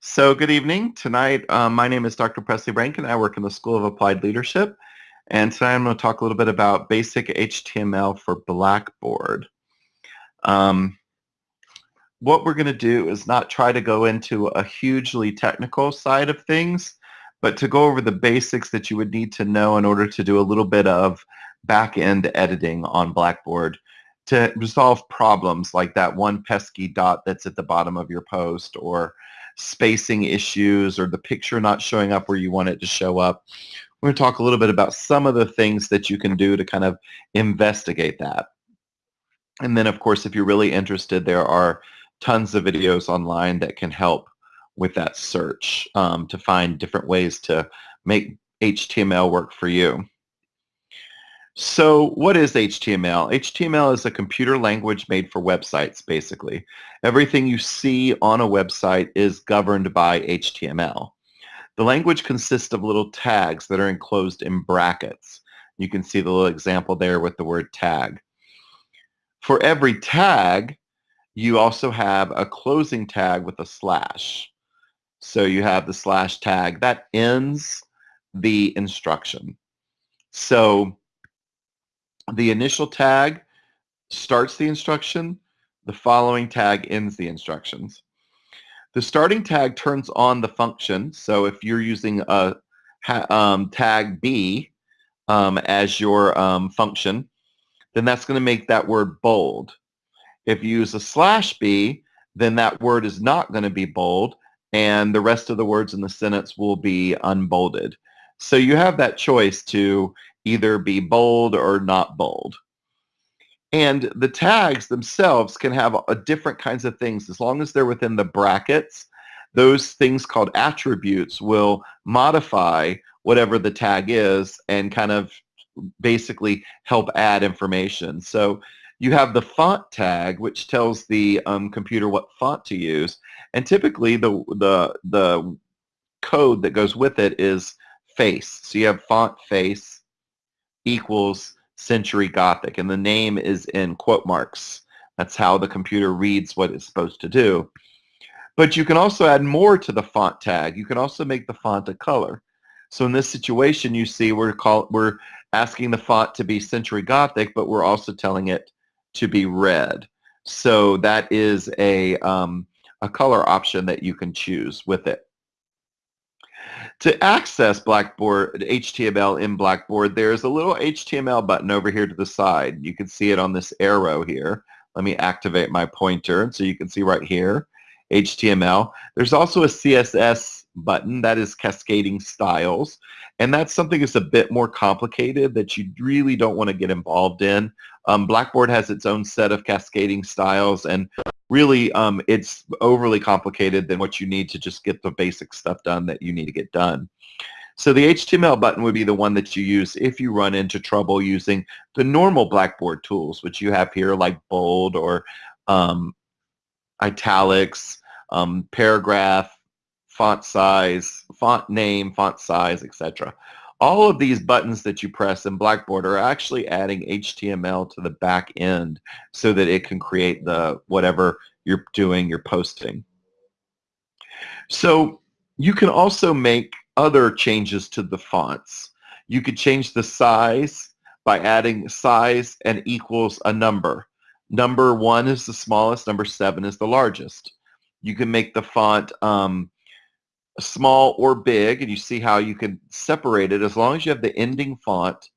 So good evening. Tonight, um, my name is Dr. Presley Rankin. I work in the School of Applied Leadership. And tonight I'm going to talk a little bit about basic HTML for Blackboard. Um, what we're going to do is not try to go into a hugely technical side of things, but to go over the basics that you would need to know in order to do a little bit of back-end editing on Blackboard to resolve problems like that one pesky dot that's at the bottom of your post or spacing issues or the picture not showing up where you want it to show up. We're going to talk a little bit about some of the things that you can do to kind of investigate that. And then, of course, if you're really interested, there are tons of videos online that can help with that search um, to find different ways to make HTML work for you. So what is HTML? HTML is a computer language made for websites, basically. Everything you see on a website is governed by HTML. The language consists of little tags that are enclosed in brackets. You can see the little example there with the word tag. For every tag, you also have a closing tag with a slash. So you have the slash tag that ends the instruction. So the initial tag starts the instruction, the following tag ends the instructions. The starting tag turns on the function. So if you're using a um, tag B um, as your um, function, then that's going to make that word bold. If you use a slash B, then that word is not going to be bold and the rest of the words in the sentence will be unbolded. So you have that choice to either be bold or not bold. And the tags themselves can have a different kinds of things. As long as they're within the brackets, those things called attributes will modify whatever the tag is and kind of basically help add information. So you have the font tag, which tells the um, computer what font to use. And typically the, the, the code that goes with it is face. So you have font face equals Century Gothic, and the name is in quote marks. That's how the computer reads what it's supposed to do. But you can also add more to the font tag. You can also make the font a color. So in this situation, you see we're, call, we're asking the font to be Century Gothic, but we're also telling it to be red. So that is a, um, a color option that you can choose with it. To access Blackboard HTML in Blackboard, there's a little HTML button over here to the side. You can see it on this arrow here. Let me activate my pointer so you can see right here, HTML. There's also a CSS button that is cascading styles and that's something that's a bit more complicated that you really don't want to get involved in. Um, Blackboard has its own set of cascading styles and really um, it's overly complicated than what you need to just get the basic stuff done that you need to get done. So the HTML button would be the one that you use if you run into trouble using the normal Blackboard tools, which you have here like bold or um, italics, um, paragraph, font size, font name, font size, etc. All of these buttons that you press in Blackboard are actually adding HTML to the back end so that it can create the whatever you're doing, you're posting. So you can also make other changes to the fonts. You could change the size by adding size and equals a number. Number one is the smallest, number seven is the largest. You can make the font um, small or big, and you see how you can separate it. As long as you have the ending font